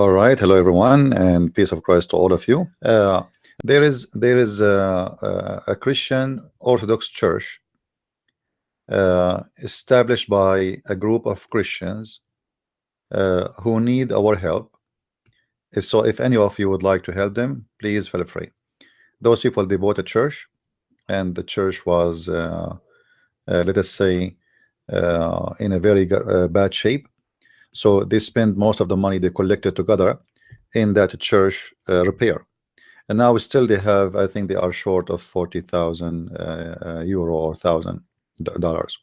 All right, hello everyone, and peace of Christ to all of you. Uh, there is there is a, a, Christian Orthodox Church uh, established by a group of Christians uh, who need our help. If so, if any of you would like to help them, please feel free. Those people they bought a church, and the church was, uh, uh, let us say, uh, in a very bad shape so they spend most of the money they collected together in that church uh, repair. And now still they have, I think they are short of 40,000 uh, uh, euro or thousand dollars.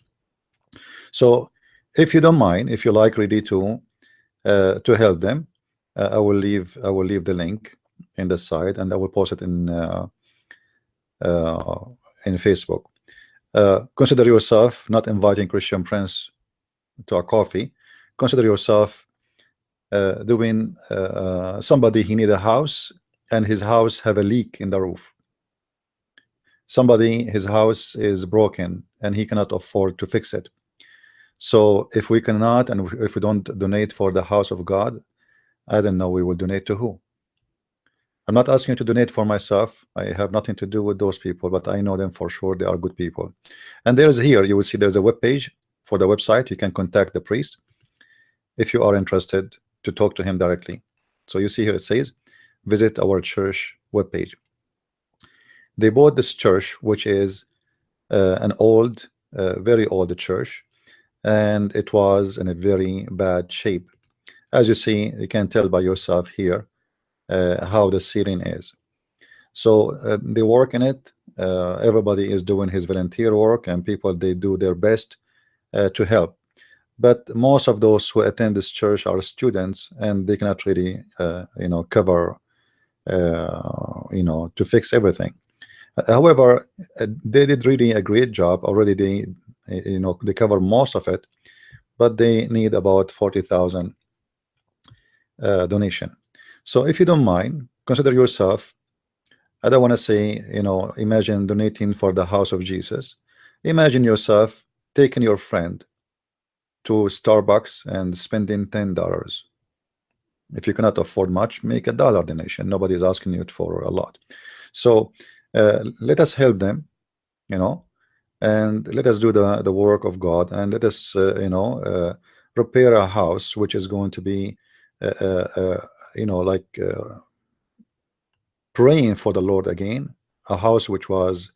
So if you don't mind, if you like ready to uh, to help them, uh, I will leave I will leave the link in the site and I will post it in uh, in Facebook. consider yourself not inviting Christian friends to a coffee consider yourself uh, doing uh, uh, somebody he need a house and his house have a leak in the roof. Somebody his house is broken and he cannot afford to fix it. So if we cannot and if we don't donate for the house of God I don't know we will donate to who. I'm not asking you to donate for myself. I have nothing to do with those people but I know them for sure. They are good people. And there's here you will see there's a web page for the website. You can contact the priest if you are interested to talk to him directly. So you see here it says, visit our church webpage. They bought this church, which is uh, an old, uh, very old church, and it was in a very bad shape. As you see, you can tell by yourself here uh, how the ceiling is. So uh, they work in it. Uh, everybody is doing his volunteer work, and people they do their best uh, to help but most of those who attend this church are students and they cannot really uh, you know cover uh, you know to fix everything. However uh, they did really a great job. Already they you know they cover most of it but they need about 40,000 uh, donation. So if you don't mind consider yourself I don't want to say you know imagine donating for the house of Jesus. Imagine yourself taking your friend to Starbucks and spending ten dollars. If you cannot afford much, make a dollar donation. Nobody is asking you for a lot. So uh, let us help them, you know, and let us do the the work of God, and let us, uh, you know, uh, repair a house which is going to be, uh, uh, uh, you know, like praying for the Lord again. A house which was,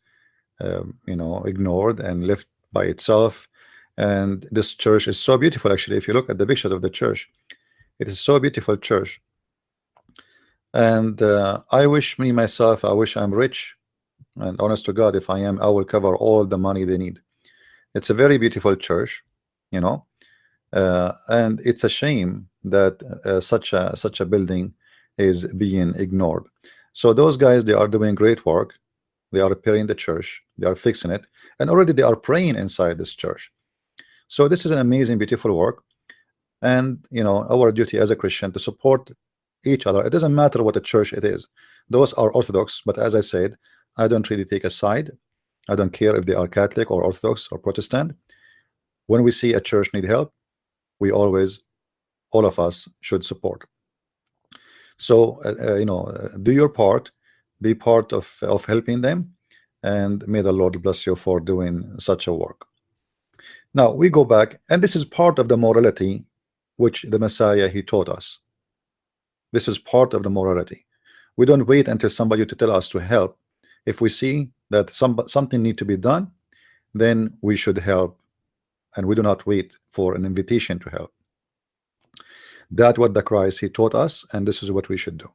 um, you know, ignored and left by itself and this church is so beautiful actually. If you look at the pictures of the church it is so beautiful church. And uh, I wish me myself I wish I'm rich and honest to God if I am I will cover all the money they need. It's a very beautiful church you know? Uh, and it's a shame that uh, such a such a building is being ignored. So those guys they are doing great work. They are repairing the church. They are fixing it. And already they are praying inside this church so this is an amazing beautiful work. And you know our duty as a Christian to support each other. It doesn't matter what a church it is. Those are Orthodox but as I said I don't really take a side. I don't care if they are Catholic or Orthodox or Protestant. When we see a church need help we always all of us should support. So uh, uh, you know do your part. Be part of of helping them. And may the Lord bless you for doing such a work now we go back, and this is part of the morality which the Messiah he taught us. This is part of the morality. We don't wait until somebody to tell us to help. If we see that some something need to be done, then we should help, and we do not wait for an invitation to help. That what the Christ he taught us, and this is what we should do.